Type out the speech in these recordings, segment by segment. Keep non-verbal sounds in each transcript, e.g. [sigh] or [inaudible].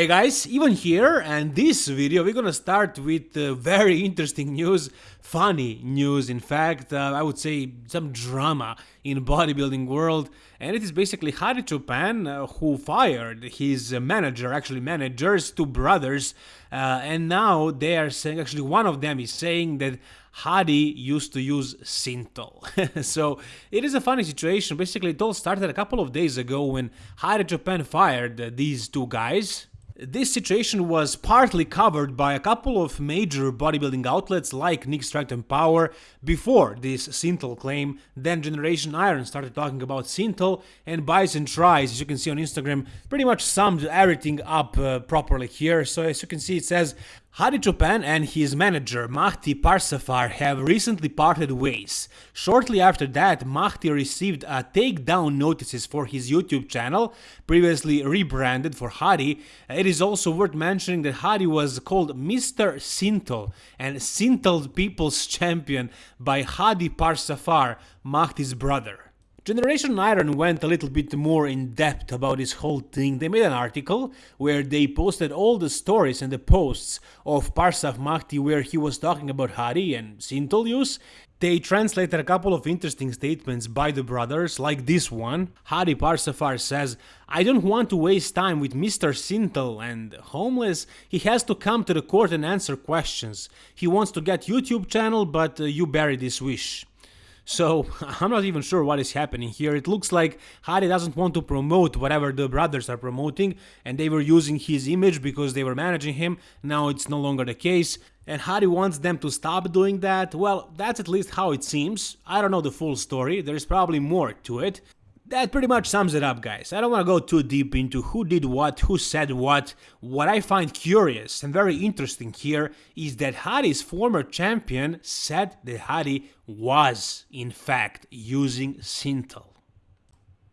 Hey guys, Ivan here and this video we're gonna start with uh, very interesting news, funny news in fact, uh, I would say some drama in bodybuilding world and it is basically Hadi Choopan uh, who fired his manager, actually managers, two brothers uh, and now they are saying, actually one of them is saying that Hadi used to use Synthol. [laughs] so it is a funny situation, basically it all started a couple of days ago when Hadi Choopan fired these two guys this situation was partly covered by a couple of major bodybuilding outlets like Nick Strength and Power before this Synthol claim, then Generation Iron started talking about Synthol and Bison Tries, as you can see on Instagram, pretty much summed everything up uh, properly here. So as you can see it says, Hadi Choopan and his manager Mahdi Parsafar have recently parted ways. Shortly after that, Mahdi received a takedown notices for his YouTube channel, previously rebranded for Hadi. It is also worth mentioning that Hadi was called Mr. Synthol and Synthol People's [laughs] Champion by Hadi Parsafar, Mahdi's brother. Generation Iron went a little bit more in depth about this whole thing. They made an article where they posted all the stories and the posts of Parsaf Mahdi where he was talking about Hadi and Synthol use. They translated a couple of interesting statements by the brothers, like this one. Hadi Parsafar says, I don't want to waste time with Mr. Synthol and homeless. He has to come to the court and answer questions. He wants to get YouTube channel, but uh, you bury this wish. So [laughs] I'm not even sure what is happening here. It looks like Hadi doesn't want to promote whatever the brothers are promoting and they were using his image because they were managing him. Now it's no longer the case. And Hadi wants them to stop doing that? Well, that's at least how it seems. I don't know the full story, there's probably more to it. That pretty much sums it up, guys. I don't want to go too deep into who did what, who said what. What I find curious and very interesting here is that Hadi's former champion said that Hadi was, in fact, using Synthol.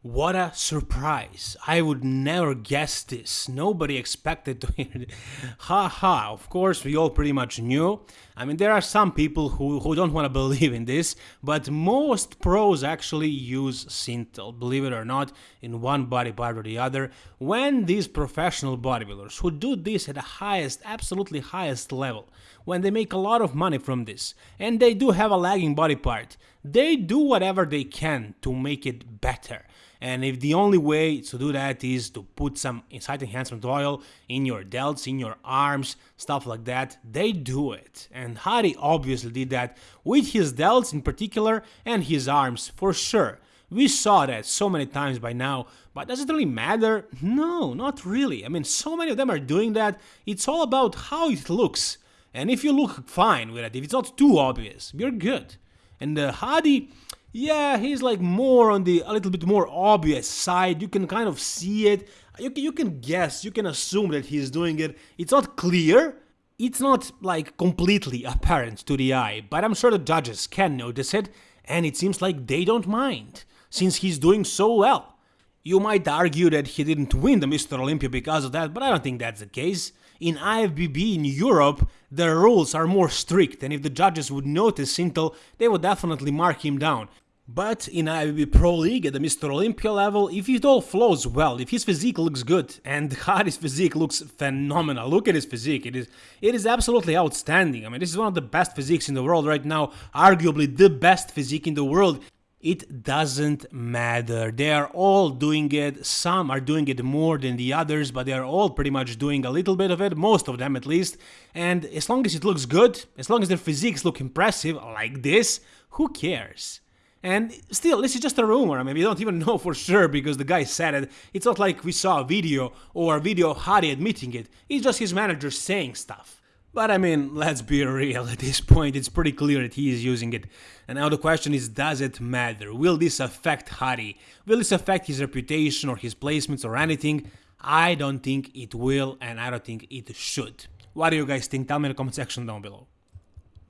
What a surprise. I would never guess this. Nobody expected to hear it. [laughs] Ha ha, of course we all pretty much knew. I mean there are some people who, who don't want to [laughs] believe in this, but most pros actually use Synthol, believe it or not, in one body part or the other. When these professional bodybuilders who do this at the highest, absolutely highest level, when they make a lot of money from this, and they do have a lagging body part, they do whatever they can to make it better. And if the only way to do that is to put some site enhancement oil in your delts, in your arms, stuff like that, they do it. And Hadi obviously did that with his delts in particular and his arms for sure. We saw that so many times by now, but does it really matter? No, not really. I mean, so many of them are doing that. It's all about how it looks. And if you look fine with it, if it's not too obvious, you're good. And uh, Hadi, yeah, he's like more on the a little bit more obvious side. You can kind of see it. You can, you can guess, you can assume that he's doing it. It's not clear. It's not like completely apparent to the eye, but I'm sure the judges can notice it, and it seems like they don't mind, since he's doing so well. You might argue that he didn't win the Mr. Olympia because of that, but I don't think that's the case. In IFBB in Europe, the rules are more strict, and if the judges would notice Synthol, they would definitely mark him down. But in IFBB Pro League at the Mr. Olympia level, if it all flows well, if his physique looks good, and [laughs] Hadi's physique looks phenomenal, look at his physique, it is it is absolutely outstanding. I mean, this is one of the best physiques in the world right now, arguably the best physique in the world. It doesn't matter. They are all doing it. Some are doing it more than the others, but they are all pretty much doing a little bit of it, most of them at least. And as long as it looks good, as long as their physiques look impressive, like this, who cares? And still, this is just a rumor. I mean, we don't even [laughs] know for sure because the guy said it. It's not like we saw a video or a video of Hadi admitting it. It's just his manager saying stuff. But I mean, let's be real, at this point it's pretty clear that he is using it. And now the question is, does it matter? Will this affect Hadi? Will this affect his reputation or his placements or anything? I don't think it will and I don't think it should. What do you guys think? Tell me in the comment section down below.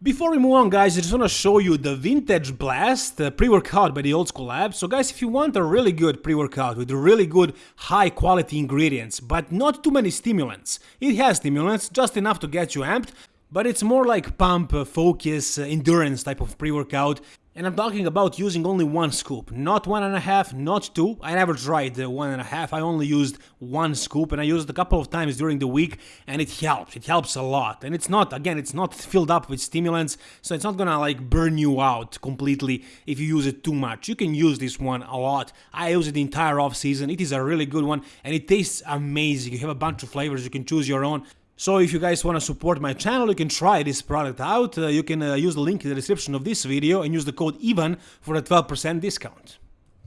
Before we move on guys, I just want to show you the Vintage Blast pre-workout by the Old School Lab. So guys, if you want a really good pre-workout with really good high quality ingredients, but not too many stimulants. It has stimulants, just enough to get you amped, but it's more like pump, focus, endurance type of pre-workout And I'm talking about using only one scoop, not one and a half, not two. I never tried the one and a half, I only used one scoop and I used a couple of times during the week and it helps, it helps a lot. And it's not, again, it's not filled up with stimulants, so it's not gonna like burn you out completely if you use it too much. You can use this one a lot. I use it the entire off season, it is a really good one and it tastes amazing. You have a bunch of flavors, you can choose your own. So if you guys want to support my channel, you can try this product out. Uh, you can uh, use the link in the description of this video and use the code EVAN for a 12% discount.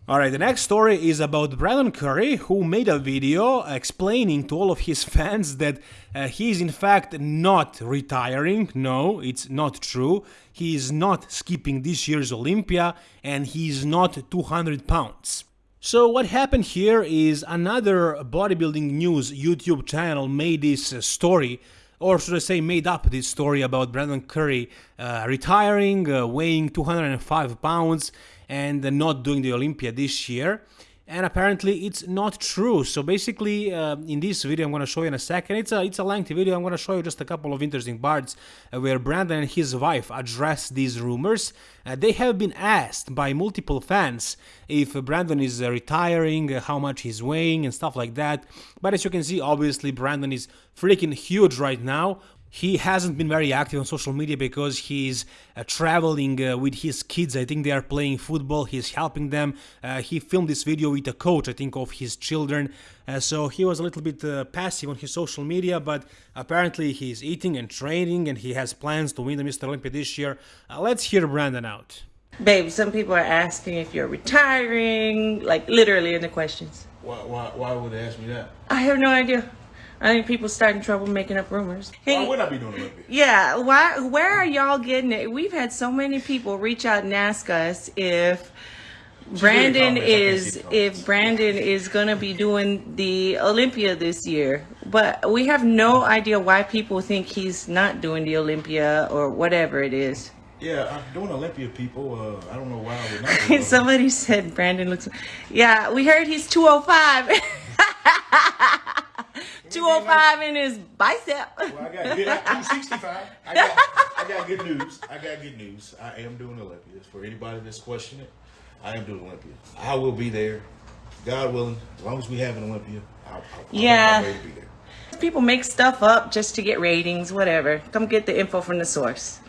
Alright, the next story is about Brandon Curry, who made a video explaining to all of his [laughs] fans that uh, he is in fact not retiring. No, it's not true. He is not skipping this year's Olympia and he is not 200 pounds. So what happened here is another bodybuilding news YouTube channel made this story or should I say made up this story about Brandon Curry uh, retiring, uh, weighing 205 pounds and not doing the Olympia this year and apparently it's not true. So basically, uh, in this video I'm going to show you in a second, it's a, it's a lengthy video, I'm going to show you just a couple of interesting parts uh, where Brandon and his wife address these rumors. Uh, they have been asked by multiple fans if Brandon is uh, retiring, uh, how much he's weighing and stuff like that. But as you can see, obviously Brandon is freaking huge right now he hasn't been very active on social media because he's uh, traveling uh, with his kids. I think they are playing football. He's helping them. Uh, he filmed this video with a coach, I think, of his children. Uh, so he was a little bit uh, passive on his social media, but apparently he's eating and training and he has plans to win the Mr. Olympia this year. Uh, let's hear Brandon out. Babe, some people are asking if you're retiring, like literally in the questions. Why, why, why would they ask me that? I have no idea. I think people starting trouble making up rumors. Hey, why would I be doing Olympia? Yeah, why? Where are y'all getting it? We've had so many people reach out and ask us if Brandon is if Brandon is gonna be doing the Olympia this year, but we have no idea why people think he's not doing the Olympia or whatever it is. Yeah, I'm doing Olympia, people. Uh, I don't know why I would not. [laughs] Somebody said Brandon looks. Yeah, we heard he's 205. [laughs] 205 in his bicep. Well, I got good, 265. I got, I got good news. I got good news. I am doing Olympia. For anybody that's questioning it, I am doing Olympia. I will be there. God willing, as long as we have an Olympia, I'll, I'll, yeah. I'll People make stuff up just to get ratings, whatever. Come get the info from the source.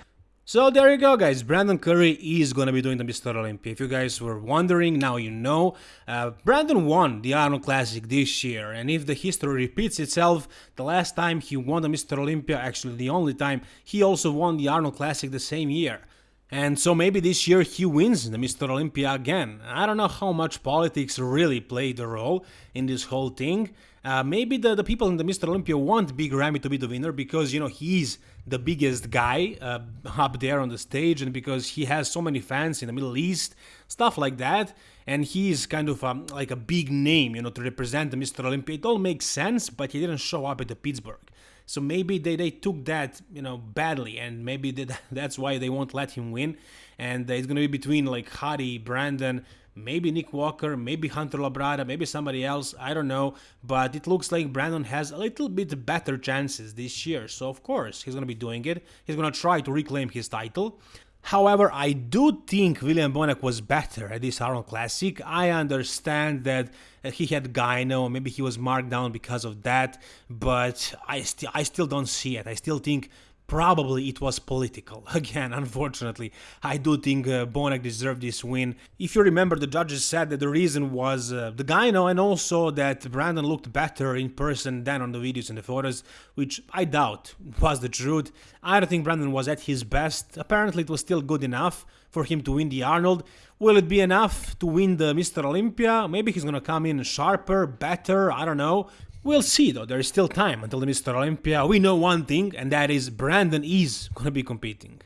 So there you go guys, Brandon Curry is gonna be doing the Mr. Olympia. If you guys were wondering, now you know. Uh, Brandon won the Arnold Classic this year, and if the history repeats itself, the last time he won the Mr. Olympia, actually the only time, he also won the Arnold Classic the same year. And so maybe this year he wins the Mr. Olympia again. I don't know how much politics really played a role in this whole thing. Uh, maybe the, the people in the Mr. Olympia want Big Ramy to be the winner because, you know, he's the biggest guy uh, up there on the stage and because he has so many fans in the Middle East, stuff like that. And he's kind of um, like a big name, you know, to represent the Mr. Olympia. It all makes sense, but he didn't show up at the Pittsburgh. So maybe they, they took that, you know, badly and maybe [laughs] that's why they won't let him win. And it's going to be between like Hadi, Brandon, maybe Nick Walker, maybe Hunter Labrada, maybe somebody else, I don't know, but it looks like Brandon has a little bit better chances this year, so of course he's gonna be doing it, he's gonna try to reclaim his title. However, I do think William Bonac was better at this Arnold Classic. I understand that he had Gyno, maybe he was marked down because of that, but I, st I still don't see it. I still think Probably it was political. [laughs] Again, unfortunately, I do think uh, Bonac deserved this win. If you remember, the judges said that the reason was uh, the gyno and also that Brandon looked better in person than on the videos and the photos, which I doubt was the truth. I don't think Brandon was at his best. Apparently, it was still good enough for him to win the Arnold. Will it be enough to win the Mr. Olympia? Maybe he's gonna come in sharper, better, I don't know. We'll see though, there is still time until the Mr. Olympia. We know one thing, and that is Brandon is gonna be competing.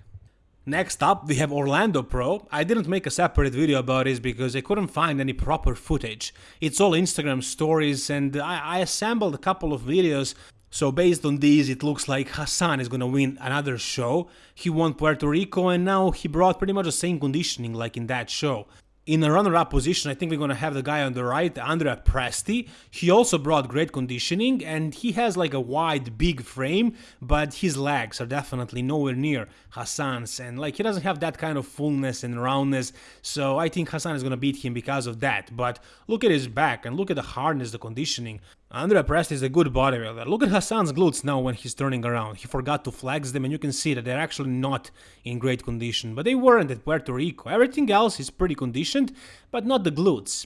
Next up, we have Orlando Pro. I didn't make a separate video about this because I couldn't find any proper footage. It's all Instagram stories and I, I assembled a couple of videos so based on these, it looks like Hassan is gonna win another show. He won Puerto Rico and now he brought pretty much the same conditioning like in that show. In a runner-up position, I think we're gonna have the guy on the right, Andrea Presti. He also brought great conditioning and he has like a wide, big frame, but his legs are definitely nowhere near Hassan's and like he doesn't have that kind of fullness and roundness, so I think Hassan is gonna beat him because of that. But look at his back and look at the hardness, the conditioning. Andrea Presti is a good bodybuilder. Look at Hassan's glutes now when he's turning around. He forgot to flex them and you can see that they're actually not in great condition, but they weren't at Puerto Rico. Everything else is pretty conditioned, but not the glutes.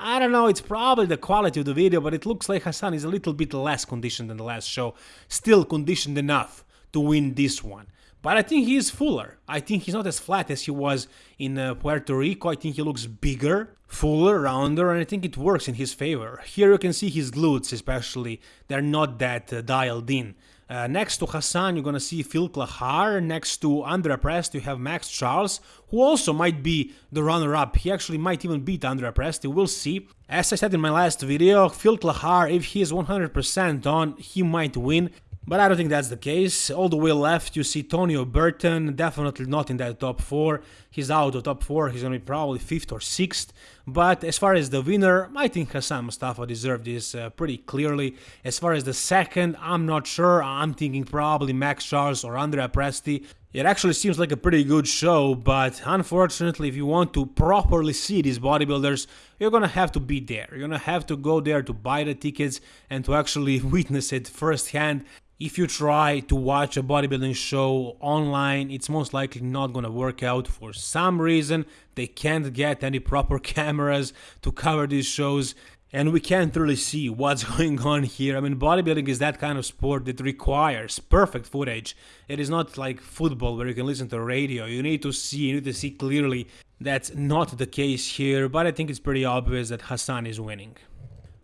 I don't know, it's probably the quality of the video, but it looks like Hassan is a little bit less conditioned than the last show. Still conditioned enough to win this one. But I think he is fuller. I think he's not as flat as he was in uh, Puerto Rico. I think he looks bigger, fuller, rounder, and I think it works in his favor. Here you can see his glutes especially. They're not that uh, dialed in. Uh, next to Hassan, you're gonna see Phil Clahar. Next to Andrea Prest, you have Max Charles, who also might be the runner-up. He actually might even beat Andrea Presti. We'll see. As I said in my last video, Phil Clahar, if he is 100% on, he might win. But I don't think that's the case. All the way left, you see Tonio Burton, definitely not in that top 4. He's out of top 4, he's gonna be probably 5th or 6th. But as far as the winner, I think Hassan Mustafa deserved this uh, pretty clearly. As far as the second, I'm not sure. I'm thinking probably Max Charles or Andrea Presti. It actually seems like a pretty good show, but unfortunately, if you want to properly see these bodybuilders, you're gonna have to be there. You're gonna have to go there to buy the tickets and to actually [laughs] witness it firsthand if you try to watch a bodybuilding show online, it's most likely not gonna work out for some reason. They can't get any proper [laughs] cameras to cover these shows and we can't really see what's [laughs] going on here. I mean, bodybuilding is that kind of sport that requires perfect footage. It is not like football where you can listen to radio. You need to see, you need to see clearly. That's not the case here, but I think it's pretty obvious that Hassan is winning.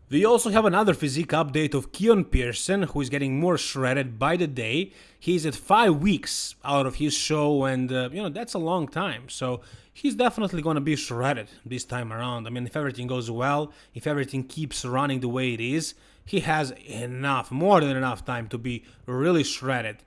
We also have another physique update of Keon Pearson, who is getting more shredded by the day. He's at 5 weeks out of his show, and uh, you know, that's a long time. So he's definitely going to be shredded this time around. I mean, if everything goes well, if everything keeps running the way it is, he has enough, more than enough time to be really shredded.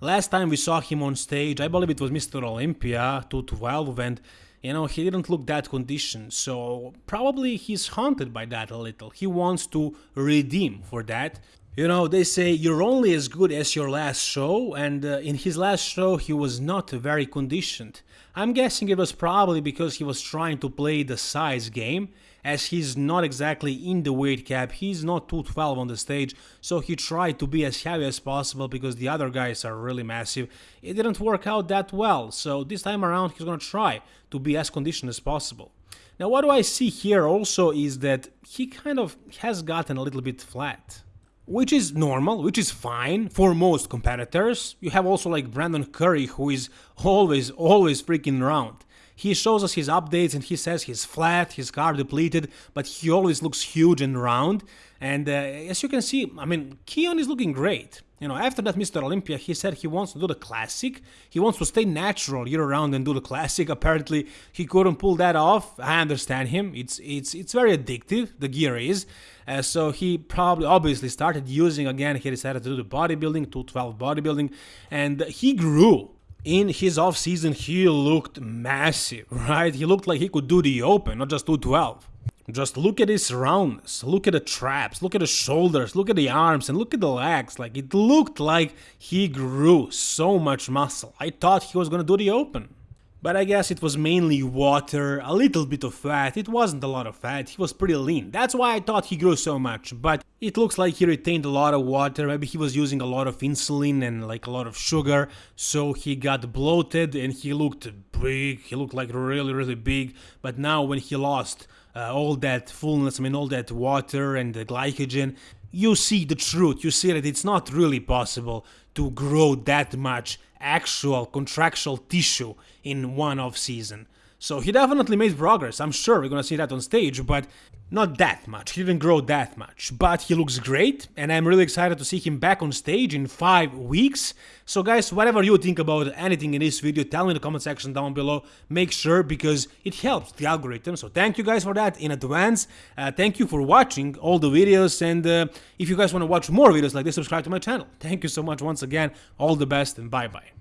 Last time we saw him on stage, I believe it was Mr. Olympia 212, and you know, he didn't look that conditioned, so probably he's haunted by that a little. He wants to redeem for that. You know, they say you're only as good as your last show, and uh, in his last show he was not very conditioned. I'm guessing it was probably because he was trying to play the size game, as he's not exactly in the weight cap, he's not 212 on the stage, so he tried to be as heavy as possible because the other guys are really massive. It didn't work out that well, so this time around he's gonna try to be as conditioned as possible. Now what do I see here also is that he kind of has gotten a little bit flat which is normal, which is fine for most competitors. You have also like Brandon Curry, who is always, always freaking round. He shows us his updates and he says he's flat, his carb depleted, but he always looks huge and round. And uh, as you can see, I mean, Keon is looking great. You know, after that Mr. Olympia, he said he wants to do the classic. He wants to stay natural year round and do the classic. [laughs] Apparently, he couldn't pull that off. I understand him. It's it's it's very addictive. The gear is. Uh, so he probably obviously started using again. He decided to do the bodybuilding, 212 bodybuilding, and he grew in his off season he looked massive, [laughs] right? He looked like he could do the open, not just 212. Just look at his roundness, look at the traps, look at the shoulders, look at the arms, and look at the legs. Like it looked like he grew so much muscle. I thought he was gonna do the open. But I guess it was mainly water, a little bit of fat, it wasn't a lot of fat, he was pretty lean. That's why I thought he grew so much, but it looks like he retained a lot of water, maybe he was using a lot of insulin and like a lot of sugar, so he got bloated and he looked big, he looked like really really big, but now when he lost uh, all that fullness, I mean all that water and the glycogen, you see the truth, you see that it's not really possible to grow that much actual contractual tissue in one off season. So he definitely made progress. I'm sure we're gonna see that on stage, but not that much. He didn't grow that much, but he looks great, and I'm really excited to see him back on stage in five weeks. So guys, whatever you think about anything in this video, tell me in the comment section down below. Make sure, because it helps the algorithm. So thank you guys for that in advance. Uh, thank you for watching all the videos, and uh, if you guys want to watch more videos like this, subscribe to my channel. Thank you so much once again. All the best, and bye-bye.